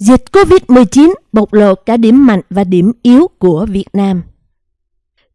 Dịch COVID-19 bộc lộ cả điểm mạnh và điểm yếu của Việt Nam.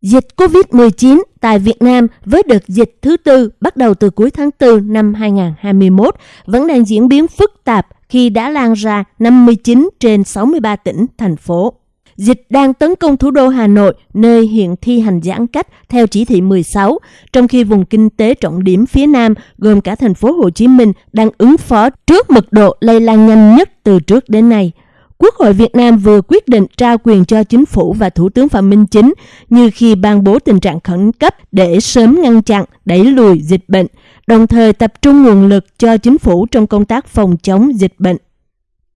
Dịch COVID-19 tại Việt Nam với đợt dịch thứ tư bắt đầu từ cuối tháng 4 năm 2021 vẫn đang diễn biến phức tạp khi đã lan ra 59 trên 63 tỉnh, thành phố. Dịch đang tấn công thủ đô Hà Nội, nơi hiện thi hành giãn cách theo chỉ thị 16, trong khi vùng kinh tế trọng điểm phía Nam gồm cả thành phố Hồ Chí Minh đang ứng phó trước mật độ lây lan nhanh nhất từ trước đến nay. Quốc hội Việt Nam vừa quyết định trao quyền cho chính phủ và Thủ tướng Phạm Minh Chính như khi ban bố tình trạng khẩn cấp để sớm ngăn chặn, đẩy lùi dịch bệnh, đồng thời tập trung nguồn lực cho chính phủ trong công tác phòng chống dịch bệnh.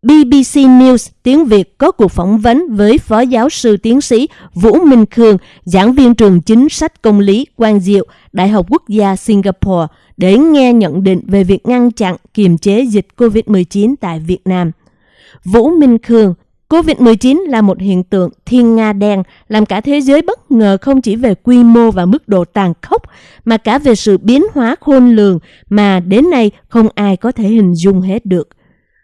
BBC News tiếng Việt có cuộc phỏng vấn với Phó Giáo sư Tiến sĩ Vũ Minh Khương, giảng viên trường chính sách công lý Quang Diệu, Đại học Quốc gia Singapore, để nghe nhận định về việc ngăn chặn kiềm chế dịch COVID-19 tại Việt Nam. Vũ Minh Khương COVID-19 là một hiện tượng thiên nga đen làm cả thế giới bất ngờ không chỉ về quy mô và mức độ tàn khốc mà cả về sự biến hóa khôn lường mà đến nay không ai có thể hình dung hết được.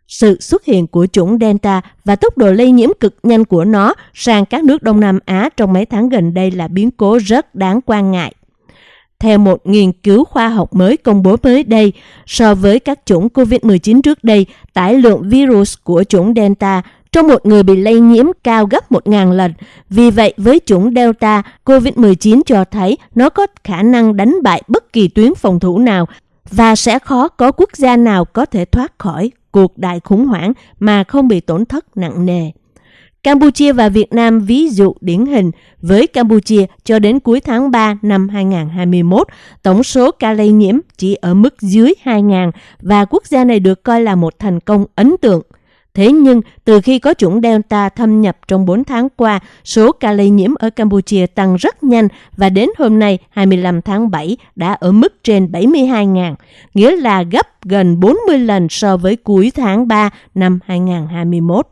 Sự xuất hiện của chủng Delta và tốc độ lây nhiễm cực nhanh của nó sang các nước Đông Nam Á trong mấy tháng gần đây là biến cố rất đáng quan ngại. Theo một nghiên cứu khoa học mới công bố mới đây, so với các chủng COVID-19 trước đây, tải lượng virus của chủng Delta trong một người bị lây nhiễm cao gấp 1.000 lần. Vì vậy, với chủng Delta, COVID-19 cho thấy nó có khả năng đánh bại bất kỳ tuyến phòng thủ nào và sẽ khó có quốc gia nào có thể thoát khỏi cuộc đại khủng hoảng mà không bị tổn thất nặng nề. Campuchia và Việt Nam ví dụ điển hình với Campuchia cho đến cuối tháng 3 năm 2021, tổng số ca lây nhiễm chỉ ở mức dưới 2.000 và quốc gia này được coi là một thành công ấn tượng. Thế nhưng, từ khi có chủng Delta thâm nhập trong 4 tháng qua, số ca lây nhiễm ở Campuchia tăng rất nhanh và đến hôm nay, 25 tháng 7, đã ở mức trên 72.000, nghĩa là gấp gần 40 lần so với cuối tháng 3 năm 2021.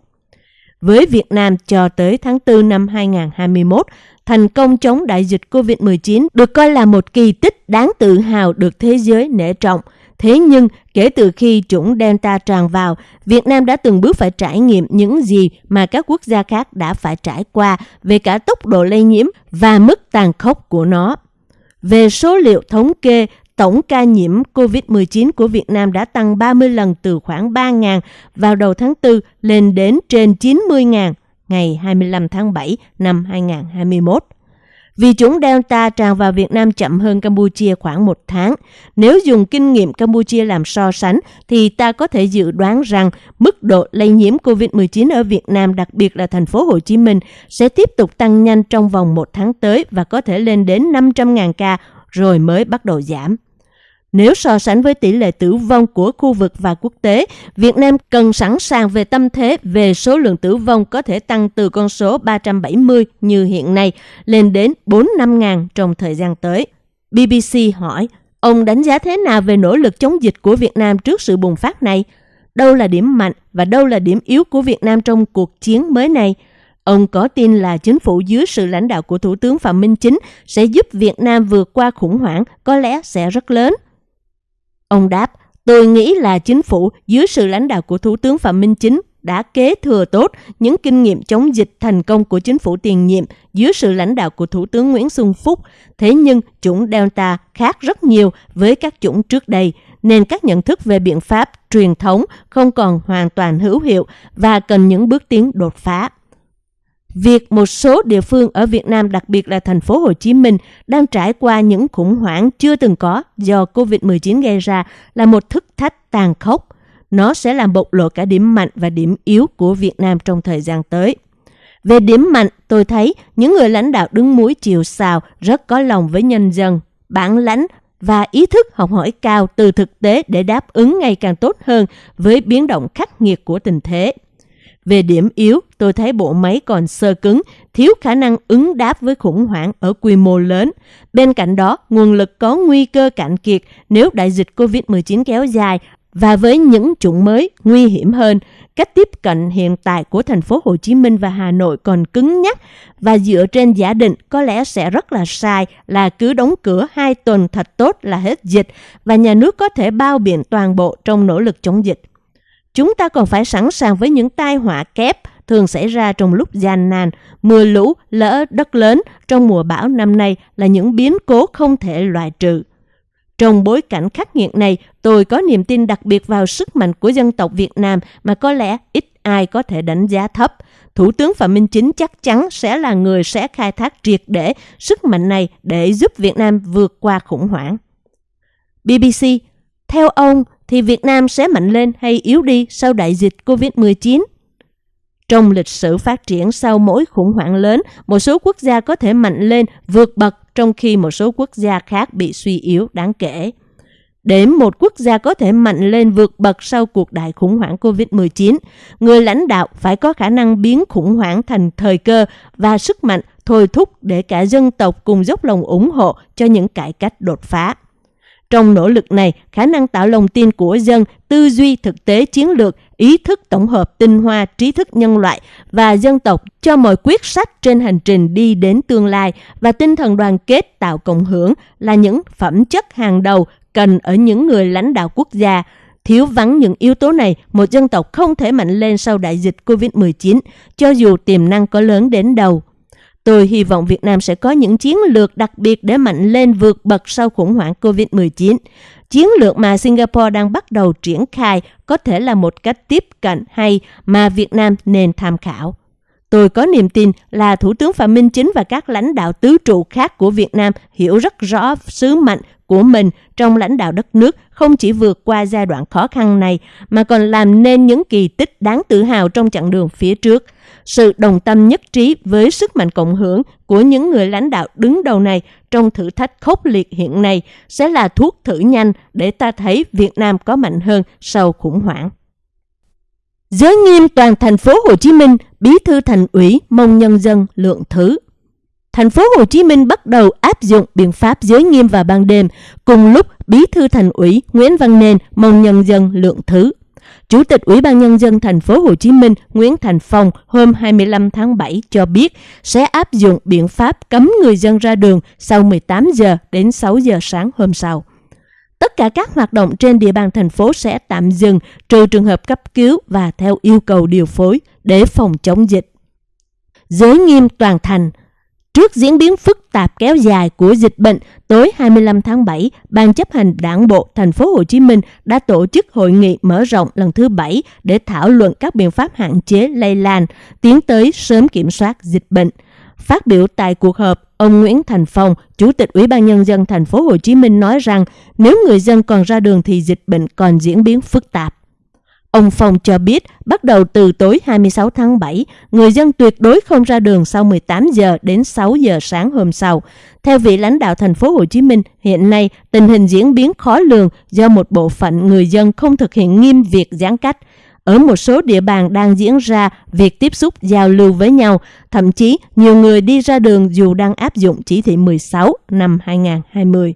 Với Việt Nam cho tới tháng 4 năm 2021, thành công chống đại dịch COVID-19 được coi là một kỳ tích đáng tự hào được thế giới nể trọng – Thế nhưng, kể từ khi chủng Delta tràn vào, Việt Nam đã từng bước phải trải nghiệm những gì mà các quốc gia khác đã phải trải qua về cả tốc độ lây nhiễm và mức tàn khốc của nó. Về số liệu thống kê, tổng ca nhiễm COVID-19 của Việt Nam đã tăng 30 lần từ khoảng 3.000 vào đầu tháng 4 lên đến trên 90.000 ngày 25 tháng 7 năm 2021. Vì chủng Delta tràn vào Việt Nam chậm hơn Campuchia khoảng một tháng. Nếu dùng kinh nghiệm Campuchia làm so sánh, thì ta có thể dự đoán rằng mức độ lây nhiễm COVID-19 ở Việt Nam, đặc biệt là thành phố Hồ Chí Minh, sẽ tiếp tục tăng nhanh trong vòng một tháng tới và có thể lên đến 500.000 ca rồi mới bắt đầu giảm. Nếu so sánh với tỷ lệ tử vong của khu vực và quốc tế, Việt Nam cần sẵn sàng về tâm thế về số lượng tử vong có thể tăng từ con số 370 như hiện nay lên đến 4-5 ngàn trong thời gian tới. BBC hỏi, ông đánh giá thế nào về nỗ lực chống dịch của Việt Nam trước sự bùng phát này? Đâu là điểm mạnh và đâu là điểm yếu của Việt Nam trong cuộc chiến mới này? Ông có tin là chính phủ dưới sự lãnh đạo của Thủ tướng Phạm Minh Chính sẽ giúp Việt Nam vượt qua khủng hoảng có lẽ sẽ rất lớn. Ông đáp, tôi nghĩ là chính phủ dưới sự lãnh đạo của Thủ tướng Phạm Minh Chính đã kế thừa tốt những kinh nghiệm chống dịch thành công của chính phủ tiền nhiệm dưới sự lãnh đạo của Thủ tướng Nguyễn Xuân Phúc. Thế nhưng chủng Delta khác rất nhiều với các chủng trước đây, nên các nhận thức về biện pháp truyền thống không còn hoàn toàn hữu hiệu và cần những bước tiến đột phá. Việc một số địa phương ở Việt Nam, đặc biệt là thành phố Hồ Chí Minh, đang trải qua những khủng hoảng chưa từng có do COVID-19 gây ra là một thức thách tàn khốc. Nó sẽ làm bộc lộ cả điểm mạnh và điểm yếu của Việt Nam trong thời gian tới. Về điểm mạnh, tôi thấy những người lãnh đạo đứng mũi chiều sào rất có lòng với nhân dân, bản lãnh và ý thức học hỏi cao từ thực tế để đáp ứng ngày càng tốt hơn với biến động khắc nghiệt của tình thế. Về điểm yếu, tôi thấy bộ máy còn sơ cứng, thiếu khả năng ứng đáp với khủng hoảng ở quy mô lớn. Bên cạnh đó, nguồn lực có nguy cơ cạn kiệt nếu đại dịch COVID-19 kéo dài và với những chủng mới nguy hiểm hơn, cách tiếp cận hiện tại của thành phố Hồ Chí Minh và Hà Nội còn cứng nhắc và dựa trên giả định có lẽ sẽ rất là sai là cứ đóng cửa hai tuần thật tốt là hết dịch và nhà nước có thể bao biện toàn bộ trong nỗ lực chống dịch chúng ta còn phải sẵn sàng với những tai họa kép thường xảy ra trong lúc gian nan, mưa lũ, lỡ đất lớn trong mùa bão năm nay là những biến cố không thể loại trừ. Trong bối cảnh khắc nghiệt này, tôi có niềm tin đặc biệt vào sức mạnh của dân tộc Việt Nam mà có lẽ ít ai có thể đánh giá thấp. Thủ tướng Phạm Minh Chính chắc chắn sẽ là người sẽ khai thác triệt để sức mạnh này để giúp Việt Nam vượt qua khủng hoảng. BBC, theo ông thì Việt Nam sẽ mạnh lên hay yếu đi sau đại dịch COVID-19? Trong lịch sử phát triển sau mỗi khủng hoảng lớn, một số quốc gia có thể mạnh lên vượt bậc trong khi một số quốc gia khác bị suy yếu đáng kể. Để một quốc gia có thể mạnh lên vượt bậc sau cuộc đại khủng hoảng COVID-19, người lãnh đạo phải có khả năng biến khủng hoảng thành thời cơ và sức mạnh thôi thúc để cả dân tộc cùng dốc lòng ủng hộ cho những cải cách đột phá. Trong nỗ lực này, khả năng tạo lòng tin của dân, tư duy thực tế chiến lược, ý thức tổng hợp tinh hoa trí thức nhân loại và dân tộc cho mọi quyết sách trên hành trình đi đến tương lai và tinh thần đoàn kết tạo cộng hưởng là những phẩm chất hàng đầu cần ở những người lãnh đạo quốc gia. Thiếu vắng những yếu tố này, một dân tộc không thể mạnh lên sau đại dịch COVID-19, cho dù tiềm năng có lớn đến đâu. Tôi hy vọng Việt Nam sẽ có những chiến lược đặc biệt để mạnh lên vượt bậc sau khủng hoảng COVID-19. Chiến lược mà Singapore đang bắt đầu triển khai có thể là một cách tiếp cận hay mà Việt Nam nên tham khảo. Tôi có niềm tin là Thủ tướng Phạm Minh Chính và các lãnh đạo tứ trụ khác của Việt Nam hiểu rất rõ sứ mệnh của mình trong lãnh đạo đất nước không chỉ vượt qua giai đoạn khó khăn này mà còn làm nên những kỳ tích đáng tự hào trong chặng đường phía trước. Sự đồng tâm nhất trí với sức mạnh cộng hưởng của những người lãnh đạo đứng đầu này trong thử thách khốc liệt hiện nay sẽ là thuốc thử nhanh để ta thấy Việt Nam có mạnh hơn sau khủng hoảng. Giới nghiêm toàn thành phố Hồ Chí Minh, bí thư thành ủy mong nhân dân lượng thứ thành phố Hồ Chí Minh bắt đầu áp dụng biện pháp giới nghiêm vào ban đêm, cùng lúc Bí thư Thành ủy Nguyễn Văn Nên mong nhân dân lượng thứ. Chủ tịch Ủy ban nhân dân thành phố Hồ Chí Minh Nguyễn Thành Phong hôm 25 tháng 7 cho biết sẽ áp dụng biện pháp cấm người dân ra đường sau 18 giờ đến 6 giờ sáng hôm sau. Tất cả các hoạt động trên địa bàn thành phố sẽ tạm dừng trừ trường hợp cấp cứu và theo yêu cầu điều phối để phòng chống dịch. Giới nghiêm toàn thành – Trước diễn biến phức tạp kéo dài của dịch bệnh, tối 25 tháng 7, Ban chấp hành Đảng bộ thành phố Hồ Chí Minh đã tổ chức hội nghị mở rộng lần thứ 7 để thảo luận các biện pháp hạn chế lây lan, tiến tới sớm kiểm soát dịch bệnh. Phát biểu tại cuộc họp, ông Nguyễn Thành Phong, Chủ tịch Ủy ban nhân dân thành phố Hồ Chí Minh nói rằng nếu người dân còn ra đường thì dịch bệnh còn diễn biến phức tạp. Ông Phong cho biết, bắt đầu từ tối 26 tháng 7, người dân tuyệt đối không ra đường sau 18 giờ đến 6 giờ sáng hôm sau. Theo vị lãnh đạo thành phố Hồ Chí Minh, hiện nay tình hình diễn biến khó lường do một bộ phận người dân không thực hiện nghiêm việc giãn cách. Ở một số địa bàn đang diễn ra việc tiếp xúc giao lưu với nhau, thậm chí nhiều người đi ra đường dù đang áp dụng chỉ thị 16 năm 2020.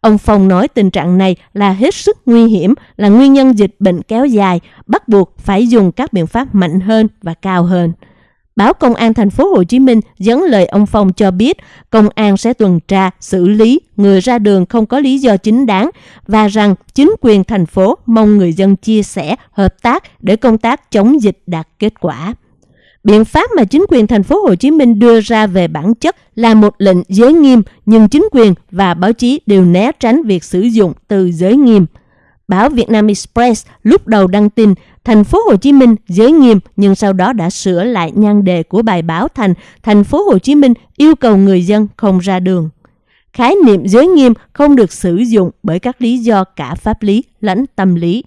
Ông Phong nói tình trạng này là hết sức nguy hiểm, là nguyên nhân dịch bệnh kéo dài, bắt buộc phải dùng các biện pháp mạnh hơn và cao hơn. Báo Công an thành phố Hồ Chí Minh dẫn lời ông Phong cho biết công an sẽ tuần tra, xử lý người ra đường không có lý do chính đáng và rằng chính quyền thành phố mong người dân chia sẻ, hợp tác để công tác chống dịch đạt kết quả. Biện pháp mà chính quyền thành phố Hồ Chí Minh đưa ra về bản chất là một lệnh giới nghiêm, nhưng chính quyền và báo chí đều né tránh việc sử dụng từ giới nghiêm. Báo Việt Nam Express lúc đầu đăng tin thành phố Hồ Chí Minh giới nghiêm nhưng sau đó đã sửa lại nhan đề của bài báo thành thành phố Hồ Chí Minh yêu cầu người dân không ra đường. Khái niệm giới nghiêm không được sử dụng bởi các lý do cả pháp lý lẫn tâm lý.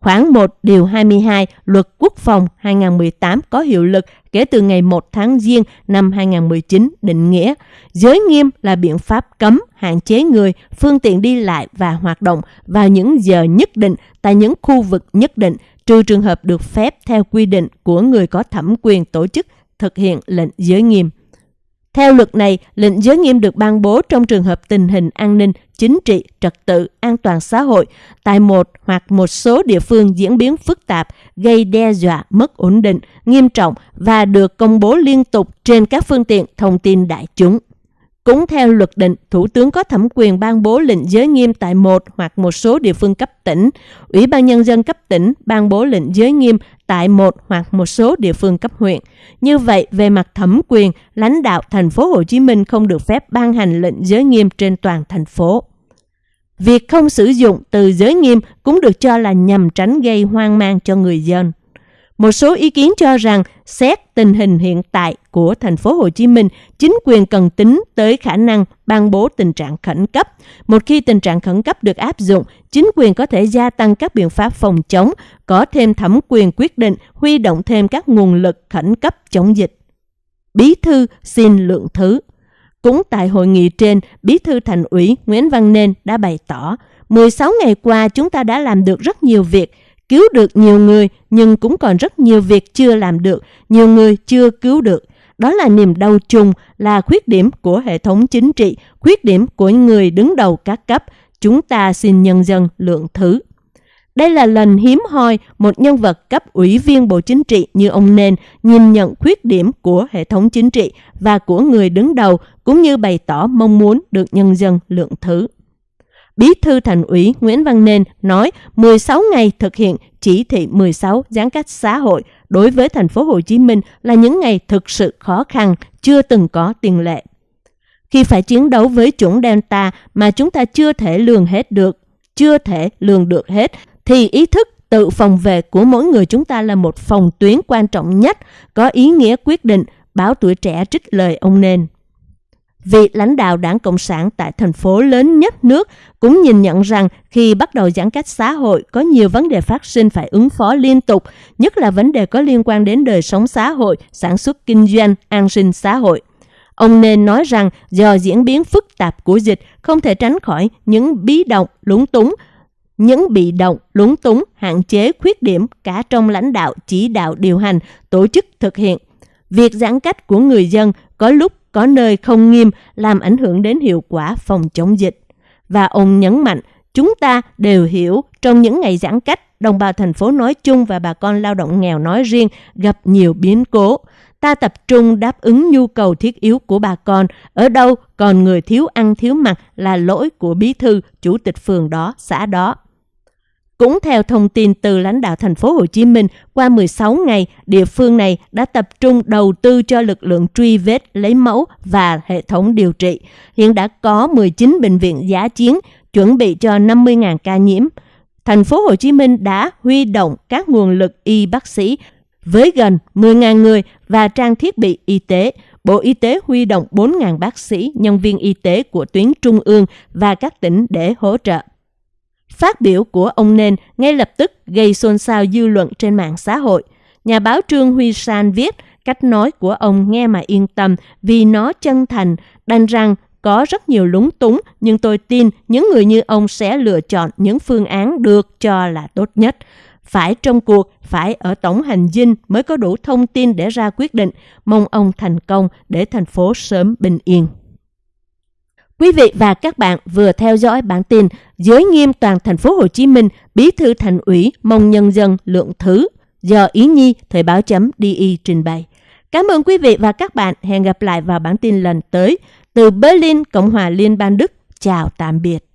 Khoảng 1 điều 22 Luật Quốc phòng 2018 có hiệu lực kể từ ngày 1 tháng Giêng năm 2019 định nghĩa giới nghiêm là biện pháp cấm hạn chế người, phương tiện đi lại và hoạt động vào những giờ nhất định tại những khu vực nhất định trừ trường hợp được phép theo quy định của người có thẩm quyền tổ chức thực hiện lệnh giới nghiêm. Theo luật này, lệnh giới nghiêm được ban bố trong trường hợp tình hình an ninh, chính trị, trật tự, an toàn xã hội tại một hoặc một số địa phương diễn biến phức tạp, gây đe dọa mất ổn định, nghiêm trọng và được công bố liên tục trên các phương tiện thông tin đại chúng. Cũng theo luật định, Thủ tướng có thẩm quyền ban bố lệnh giới nghiêm tại một hoặc một số địa phương cấp tỉnh. Ủy ban Nhân dân cấp tỉnh ban bố lệnh giới nghiêm tại một hoặc một số địa phương cấp huyện. Như vậy, về mặt thẩm quyền, lãnh đạo thành phố Hồ Chí Minh không được phép ban hành lệnh giới nghiêm trên toàn thành phố. Việc không sử dụng từ giới nghiêm cũng được cho là nhằm tránh gây hoang mang cho người dân. Một số ý kiến cho rằng xét tình hình hiện tại của thành phố Hồ Chí Minh, chính quyền cần tính tới khả năng ban bố tình trạng khẩn cấp. Một khi tình trạng khẩn cấp được áp dụng, chính quyền có thể gia tăng các biện pháp phòng chống, có thêm thẩm quyền quyết định huy động thêm các nguồn lực khẩn cấp chống dịch. Bí thư xin lượng thứ. Cũng tại hội nghị trên, Bí thư Thành ủy Nguyễn Văn Nên đã bày tỏ, 16 ngày qua chúng ta đã làm được rất nhiều việc, cứu được nhiều người nhưng cũng còn rất nhiều việc chưa làm được, nhiều người chưa cứu được. Đó là niềm đau chung, là khuyết điểm của hệ thống chính trị, khuyết điểm của người đứng đầu các cấp. Chúng ta xin nhân dân lượng thứ. Đây là lần hiếm hoi một nhân vật cấp ủy viên Bộ Chính trị như ông Nên nhìn nhận khuyết điểm của hệ thống chính trị và của người đứng đầu cũng như bày tỏ mong muốn được nhân dân lượng thứ. Bí thư Thành ủy Nguyễn Văn Nên nói 16 ngày thực hiện chỉ thị 16 giãn cách xã hội đối với thành phố Hồ Chí Minh là những ngày thực sự khó khăn, chưa từng có tiền lệ. Khi phải chiến đấu với chủng Delta mà chúng ta chưa thể lường hết được, chưa thể lường được hết, thì ý thức tự phòng vệ của mỗi người chúng ta là một phòng tuyến quan trọng nhất, có ý nghĩa quyết định, báo tuổi trẻ trích lời ông Nên vị lãnh đạo đảng Cộng sản tại thành phố lớn nhất nước cũng nhìn nhận rằng khi bắt đầu giãn cách xã hội có nhiều vấn đề phát sinh phải ứng phó liên tục, nhất là vấn đề có liên quan đến đời sống xã hội, sản xuất kinh doanh, an sinh xã hội. Ông nên nói rằng do diễn biến phức tạp của dịch không thể tránh khỏi những bí động, lúng túng, những bị động, lúng túng, hạn chế, khuyết điểm cả trong lãnh đạo, chỉ đạo, điều hành, tổ chức thực hiện. Việc giãn cách của người dân có lúc có nơi không nghiêm làm ảnh hưởng đến hiệu quả phòng chống dịch. Và ông nhấn mạnh, chúng ta đều hiểu trong những ngày giãn cách, đồng bào thành phố nói chung và bà con lao động nghèo nói riêng gặp nhiều biến cố. Ta tập trung đáp ứng nhu cầu thiết yếu của bà con, ở đâu còn người thiếu ăn thiếu mặc là lỗi của bí thư, chủ tịch phường đó, xã đó. Cũng theo thông tin từ lãnh đạo thành phố Hồ Chí Minh, qua 16 ngày, địa phương này đã tập trung đầu tư cho lực lượng truy vết, lấy mẫu và hệ thống điều trị. Hiện đã có 19 bệnh viện giá chiến, chuẩn bị cho 50.000 ca nhiễm. Thành phố Hồ Chí Minh đã huy động các nguồn lực y bác sĩ với gần 10.000 người và trang thiết bị y tế. Bộ Y tế huy động 4.000 bác sĩ, nhân viên y tế của tuyến trung ương và các tỉnh để hỗ trợ Phát biểu của ông Nên ngay lập tức gây xôn xao dư luận trên mạng xã hội. Nhà báo Trương Huy San viết, cách nói của ông nghe mà yên tâm vì nó chân thành, đành rằng có rất nhiều lúng túng, nhưng tôi tin những người như ông sẽ lựa chọn những phương án được cho là tốt nhất. Phải trong cuộc, phải ở tổng hành dinh mới có đủ thông tin để ra quyết định. Mong ông thành công để thành phố sớm bình yên. Quý vị và các bạn vừa theo dõi bản tin Giới nghiêm toàn thành phố Hồ Chí Minh, Bí thư Thành ủy mong nhân dân lượng thứ do Ý Nhi Thời báo chấm DI trình bày. Cảm ơn quý vị và các bạn. Hẹn gặp lại vào bản tin lần tới. Từ Berlin, Cộng hòa Liên bang Đức. Chào tạm biệt.